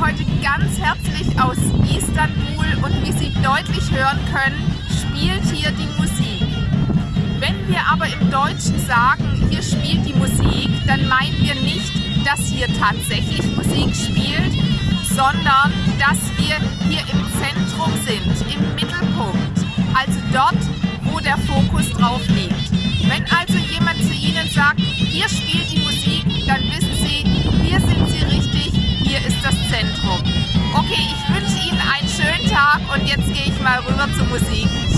heute ganz herzlich aus Istanbul und wie Sie deutlich hören können, spielt hier die Musik. Wenn wir aber im Deutschen sagen, hier spielt die Musik, dann meinen wir nicht, dass hier tatsächlich Musik spielt, sondern dass wir hier im Zentrum sind, im Mittelpunkt, also dort, wo der Fokus drauf liegt. Wenn also jemand zu Ihnen sagt, hier spielt die Musik, dann wissen und jetzt gehe ich mal rüber zur Musik.